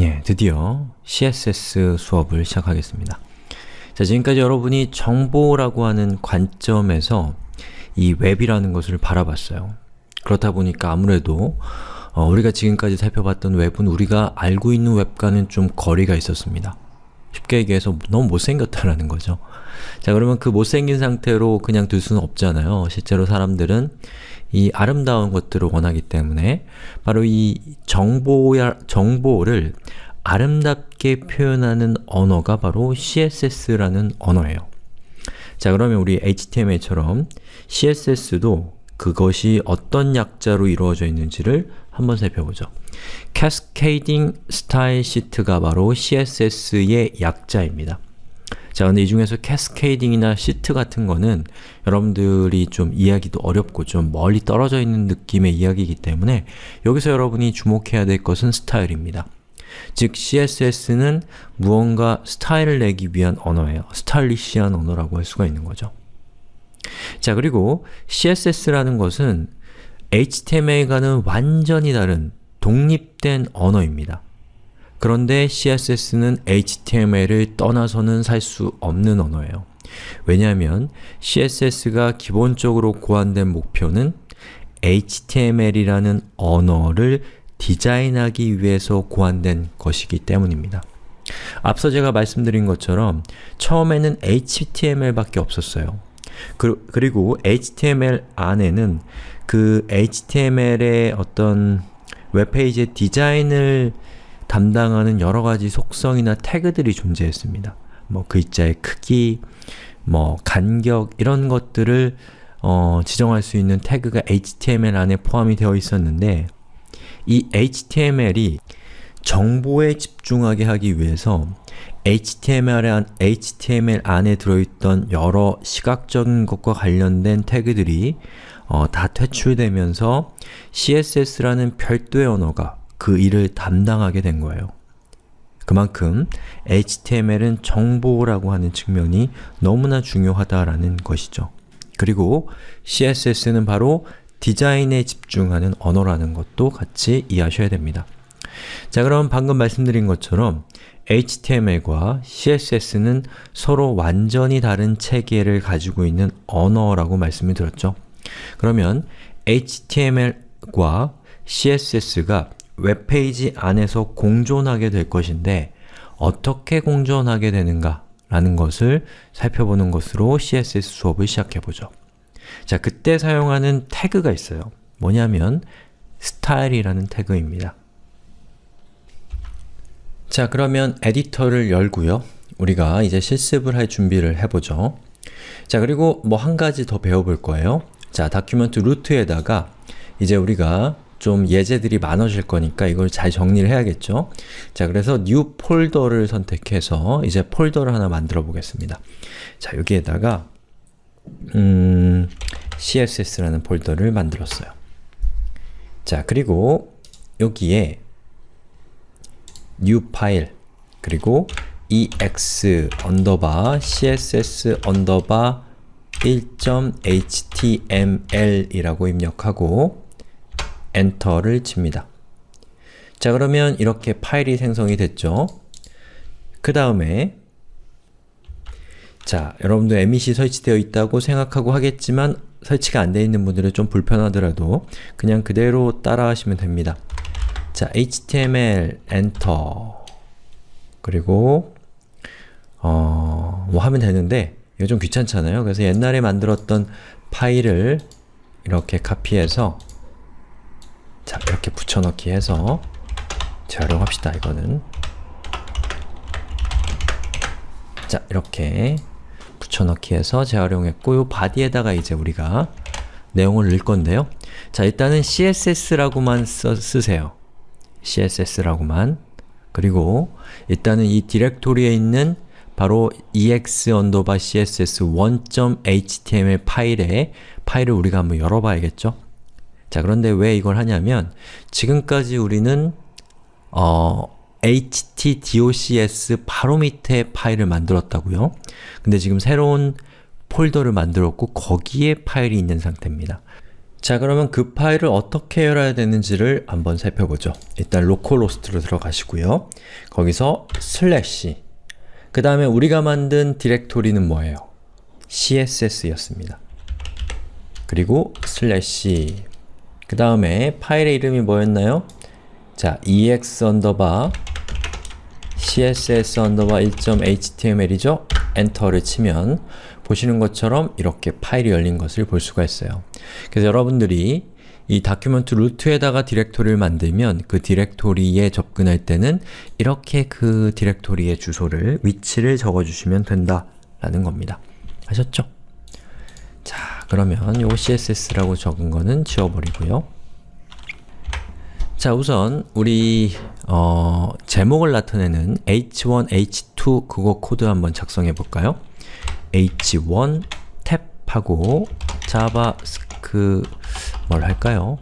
예, 드디어 CSS 수업을 시작하겠습니다. 자, 지금까지 여러분이 정보라고 하는 관점에서 이 웹이라는 것을 바라봤어요. 그렇다 보니까 아무래도 어, 우리가 지금까지 살펴봤던 웹은 우리가 알고 있는 웹과는 좀 거리가 있었습니다. 쉽게 얘기해서 너무 못생겼다라는 거죠. 자 그러면 그 못생긴 상태로 그냥 둘 수는 없잖아요. 실제로 사람들은 이 아름다운 것들을 원하기 때문에 바로 이 정보야, 정보를 아름답게 표현하는 언어가 바로 CSS라는 언어예요. 자 그러면 우리 HTML처럼 CSS도 그것이 어떤 약자로 이루어져 있는지를 한번 살펴보죠. Cascading Style Sheet가 바로 CSS의 약자입니다. 자, 근데 이 중에서 캐스케이딩이나 시트 같은 거는 여러분들이 좀 이해하기도 어렵고 좀 멀리 떨어져 있는 느낌의 이야기이기 때문에 여기서 여러분이 주목해야 될 것은 스타일입니다. 즉, CSS는 무언가 스타일을 내기 위한 언어예요. 스타일리시한 언어라고 할 수가 있는 거죠. 자, 그리고 CSS라는 것은 HTML과는 완전히 다른 독립된 언어입니다. 그런데 CSS는 HTML을 떠나서는 살 수 없는 언어예요. 왜냐하면 CSS가 기본적으로 고안된 목표는 HTML이라는 언어를 디자인하기 위해서 고안된 것이기 때문입니다. 앞서 제가 말씀드린 것처럼 처음에는 HTML밖에 없었어요. 그, 그리고 HTML 안에는 그 HTML의 어떤 웹페이지의 디자인을 담당하는 여러 가지 속성이나 태그들이 존재했습니다. 뭐 글자의 크기, 뭐 간격 이런 것들을 어, 지정할 수 있는 태그가 HTML 안에 포함이 되어 있었는데 이 HTML이 정보에 집중하게 하기 위해서 HTML, 안, HTML 안에 들어있던 여러 시각적인 것과 관련된 태그들이 어, 다 퇴출되면서 CSS라는 별도의 언어가 그 일을 담당하게 된 거예요. 그만큼 HTML은 정보라고 하는 측면이 너무나 중요하다라는 것이죠. 그리고 CSS는 바로 디자인에 집중하는 언어라는 것도 같이 이해하셔야 됩니다. 자 그럼 방금 말씀드린 것처럼 HTML과 CSS는 서로 완전히 다른 체계를 가지고 있는 언어라고 말씀을 드렸죠. 그러면 HTML과 CSS가 웹페이지 안에서 공존하게 될 것인데 어떻게 공존하게 되는가 라는 것을 살펴보는 것으로 CSS 수업을 시작해보죠. 자, 그때 사용하는 태그가 있어요. 뭐냐면 스타일이라는 태그입니다. 자, 그러면 에디터를 열고요. 우리가 이제 실습을 할 준비를 해보죠. 자, 그리고 뭐 한 가지 더 배워볼 거예요. 자, document root에다가 이제 우리가 좀 예제들이 많아질 거니까 이걸 잘 정리를 해야겠죠? 자, 그래서 New 폴더를 선택해서 이제 폴더를 하나 만들어 보겠습니다. 자, 여기에다가 음, CSS라는 폴더를 만들었어요. 자, 그리고 여기에 new 파일 그리고 ex css 언더바 1.html 이라고 입력하고 엔터를 칩니다. 자 그러면 이렇게 파일이 생성이 됐죠? 그 다음에 자, 여러분도 Emmet이 설치되어 있다고 생각하고 하겠지만 설치가 안 되어 있는 분들은 좀 불편하더라도 그냥 그대로 따라 하시면 됩니다. 자, html 엔터 그리고 어, 뭐 하면 되는데 이거 좀 귀찮잖아요. 그래서 옛날에 만들었던 파일을 이렇게 카피해서 자, 이렇게 붙여넣기 해서 재활용합시다, 이거는. 자, 이렇게 붙여넣기 해서 재활용했고 요 바디에다가 이제 우리가 내용을 넣을 건데요. 자, 일단은 CSS라고만 써, 쓰세요. CSS라고만. 그리고 일단은 이 디렉토리에 있는 바로 ex 언더바 css 1.html 파일에 파일을 우리가 한번 열어봐야겠죠? 자, 그런데 왜 이걸 하냐면 지금까지 우리는 어, htdocs 바로 밑에 파일을 만들었다고요. 근데 지금 새로운 폴더를 만들었고 거기에 파일이 있는 상태입니다. 자 그러면 그 파일을 어떻게 열어야 되는지를 한번 살펴보죠. 일단 localhost로 들어가시고요. 거기서 슬래시 그 다음에 우리가 만든 디렉토리는 뭐예요? css였습니다. 그리고 슬래시 그 다음에 파일의 이름이 뭐였나요? 자, ex 언더바 css 언더바 1.html이죠? 엔터를 치면 보시는 것처럼 이렇게 파일이 열린 것을 볼 수가 있어요. 그래서 여러분들이 이 document root에다가 디렉토리를 만들면 그 디렉토리에 접근할 때는 이렇게 그 디렉토리의 주소를, 위치를 적어주시면 된다 라는 겁니다. 아셨죠? 자, 그러면 요 css라고 적은 거는 지워버리고요. 자, 우선 우리 어, 제목을 나타내는 h1, h2 그거 코드 한번 작성해 볼까요? h1 탭하고 자바스크 뭘 할까요?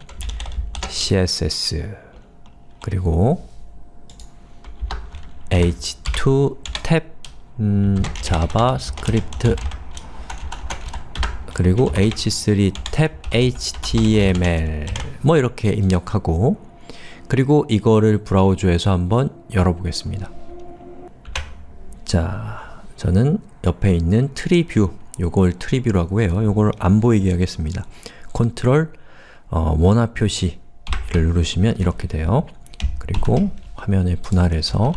css 그리고 h2 탭 음, 자바스크립트 그리고 h3 탭 html 뭐 이렇게 입력하고 그리고 이거를 브라우저에서 한번 열어보겠습니다. 자, 저는 옆에 있는 tree view, 요걸 tree view라고 해요. 요걸 안 보이게 하겠습니다. 컨트롤 어, 원화 표시를 누르시면 이렇게 돼요. 그리고 화면을 분할해서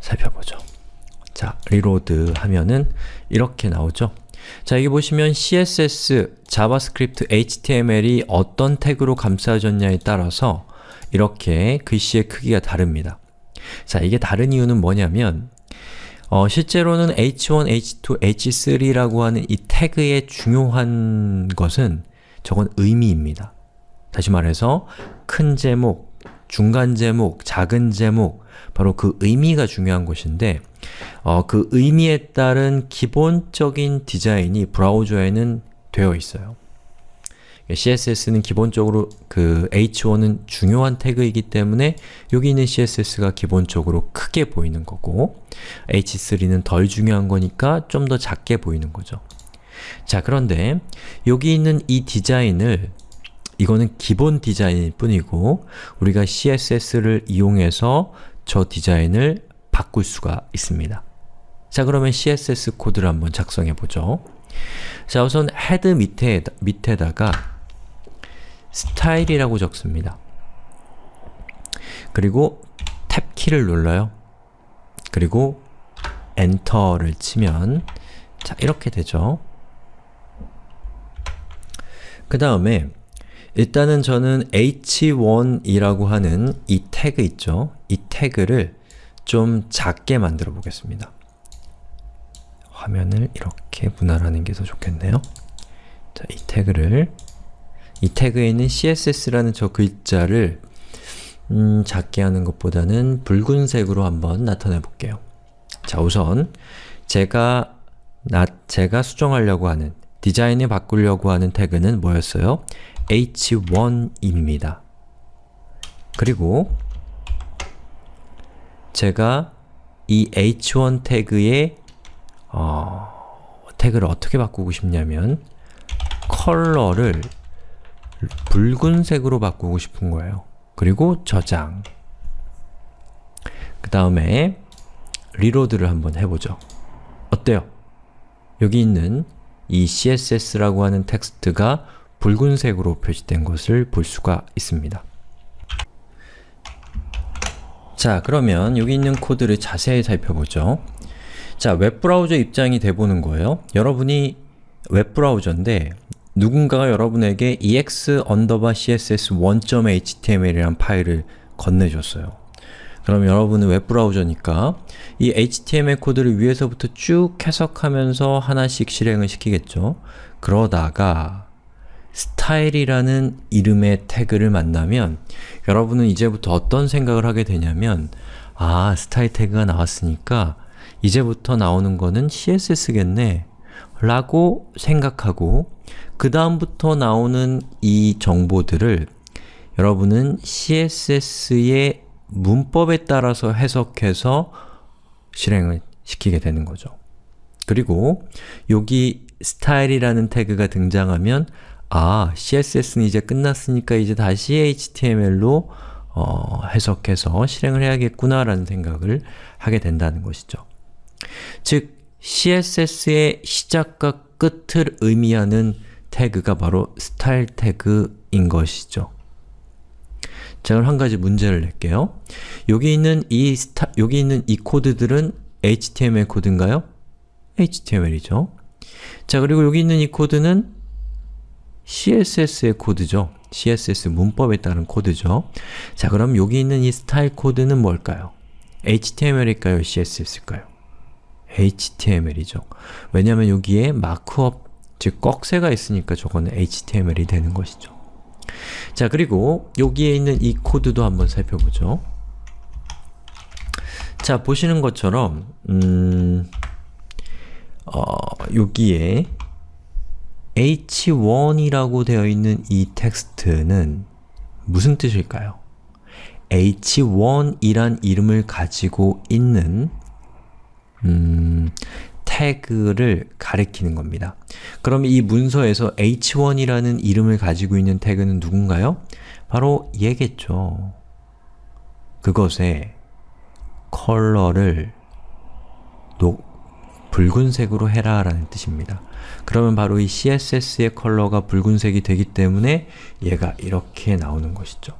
살펴보죠. 자, reload 하면은 이렇게 나오죠. 자, 여기 보시면 CSS, 자바스크립트, HTML이 어떤 태그로 감싸졌냐에 따라서 이렇게 글씨의 크기가 다릅니다. 자, 이게 다른 이유는 뭐냐면 어, 실제로는 h1, h2, h3라고 하는 이 태그의 중요한 것은 저건 의미입니다. 다시 말해서 큰 제목, 중간 제목, 작은 제목 바로 그 의미가 중요한 것인데 어, 그 의미에 따른 기본적인 디자인이 브라우저에는 되어 있어요. CSS는 기본적으로 그 h1은 중요한 태그이기 때문에 여기 있는 CSS가 기본적으로 크게 보이는 거고 h3는 덜 중요한 거니까 좀 더 작게 보이는 거죠. 자 그런데 여기 있는 이 디자인을 이거는 기본 디자인일 뿐이고 우리가 CSS를 이용해서 저 디자인을 바꿀 수가 있습니다. 자 그러면 CSS 코드를 한번 작성해 보죠. 자 우선 head 밑에, 밑에다가 스타일이라고 적습니다. 그리고 탭키를 눌러요. 그리고 엔터를 치면 자 이렇게 되죠. 그 다음에 일단은 저는 h1이라고 하는 이 태그 있죠? 이 태그를 좀 작게 만들어 보겠습니다. 화면을 이렇게 분할하는 게 더 좋겠네요. 자, 이 태그를 이 태그에 있는 css라는 저 글자를 음, 작게 하는 것보다는 붉은색으로 한번 나타내 볼게요. 자, 우선 제가 나, 제가 수정하려고 하는 디자인을 바꾸려고 하는 태그는 뭐였어요? H1입니다. 그리고 제가 이 h1 태그의 어, 태그를 어떻게 바꾸고 싶냐면 컬러를 붉은색으로 바꾸고 싶은 거예요. 그리고 저장 그 다음에 reload를 한번 해보죠. 어때요? 여기 있는 이 css라고 하는 텍스트가 붉은색으로 표시된 것을 볼 수가 있습니다. 자, 그러면 여기 있는 코드를 자세히 살펴보죠. 자, 웹브라우저 입장이 돼보는 거예요. 여러분이 웹브라우저인데 누군가가 여러분에게 ex css 1.html이라는 파일을 건네줬어요. 그럼 여러분은 웹브라우저니까 이 HTML 코드를 위에서부터 쭉 해석하면서 하나씩 실행을 시키겠죠. 그러다가 스타일이라는 이름의 태그를 만나면 여러분은 이제부터 어떤 생각을 하게 되냐면 아, 스타일 태그가 나왔으니까 이제부터 나오는 거는 CSS겠네 라고 생각하고 그 다음부터 나오는 이 정보들을 여러분은 CSS의 문법에 따라서 해석해서 실행을 시키게 되는 거죠. 그리고 여기 스타일이라는 태그가 등장하면 아, CSS는 이제 끝났으니까 이제 다시 HTML로 어, 해석해서 실행을 해야겠구나 라는 생각을 하게 된다는 것이죠. 즉, CSS의 시작과 끝을 의미하는 태그가 바로 스타일 태그인 것이죠. 자, 그럼 한 가지 문제를 낼게요. 여기 있는 이 스타, 여기 있는 이 코드들은 HTML 코드인가요? HTML이죠. 자, 그리고 여기 있는 이 코드는 CSS의 코드죠. CSS 문법에 따른 코드죠. 자, 그럼 여기 있는 이 스타일 코드는 뭘까요? HTML일까요? CSS일까요? HTML이죠. 왜냐하면 여기에 markup, 즉 꺽쇠가 있으니까 저거는 HTML이 되는 것이죠. 자, 그리고 여기에 있는 이 코드도 한번 살펴보죠. 자, 보시는 것처럼 음, 어, 여기에 h1이라고 되어 있는 이 텍스트는 무슨 뜻일까요? h1이란 이름을 가지고 있는 음, 태그를 가리키는 겁니다. 그럼 이 문서에서 h1이라는 이름을 가지고 있는 태그는 누군가요? 바로 얘겠죠. 그것의 컬러를 녹, 붉은색으로 해라 라는 뜻입니다. 그러면 바로 이 CSS의 컬러가 붉은색이 되기 때문에 얘가 이렇게 나오는 것이죠.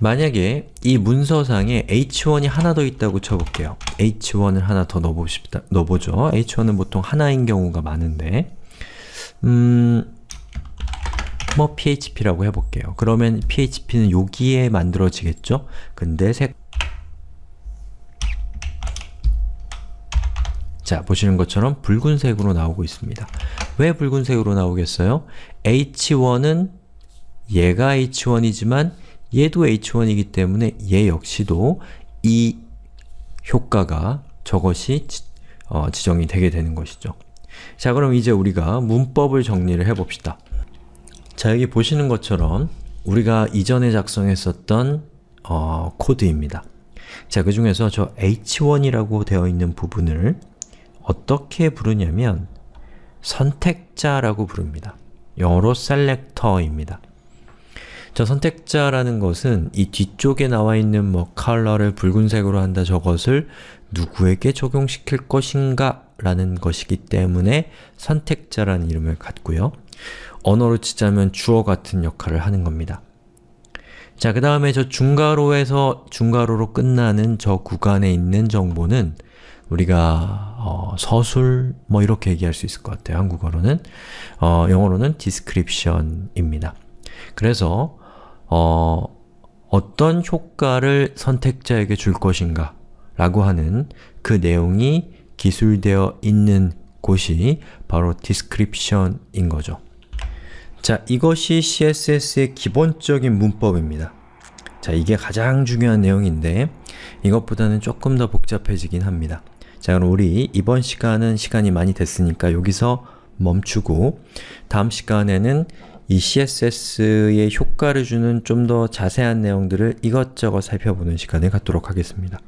만약에 이 문서상에 h1이 하나 더 있다고 쳐볼게요. h1을 하나 더 넣어봅시다, 넣어보죠. h1은 보통 하나인 경우가 많은데 음... 뭐 php라고 해볼게요. 그러면 php는 여기에 만들어지겠죠? 근데 색 자, 보시는 것처럼 붉은색으로 나오고 있습니다. 왜 붉은색으로 나오겠어요? h1은 얘가 h1이지만 얘도 h1이기 때문에 얘 역시도 이 효과가 저것이 지, 어, 지정이 되게 되는 것이죠. 자, 그럼 이제 우리가 문법을 정리를 해봅시다. 자, 여기 보시는 것처럼 우리가 이전에 작성했었던 어, 코드입니다. 자, 그 중에서 저 h1이라고 되어 있는 부분을 어떻게 부르냐면 선택자라고 부릅니다. 영어로 selector입니다. 저 선택자라는 것은 이 뒤쪽에 나와 있는 뭐 컬러를 붉은색으로 한다 저것을 누구에게 적용시킬 것인가 라는 것이기 때문에 선택자라는 이름을 갖고요. 언어로 치자면 주어 같은 역할을 하는 겁니다. 자, 그 다음에 저 중괄호에서 중괄호로 끝나는 저 구간에 있는 정보는 우리가 어, 서술 뭐 이렇게 얘기할 수 있을 것 같아요. 한국어로는 어, 영어로는 description입니다. 그래서 어, 어떤 효과를 선택자에게 줄 것인가 라고 하는 그 내용이 기술되어 있는 곳이 바로 description인 거죠. 자, 이것이 CSS의 기본적인 문법입니다. 자, 이게 가장 중요한 내용인데 이것보다는 조금 더 복잡해지긴 합니다. 자, 그럼 우리 이번 시간은 시간이 많이 됐으니까 여기서 멈추고 다음 시간에는 이 CSS의 효과를 주는 좀 더 자세한 내용들을 이것저것 살펴보는 시간을 갖도록 하겠습니다.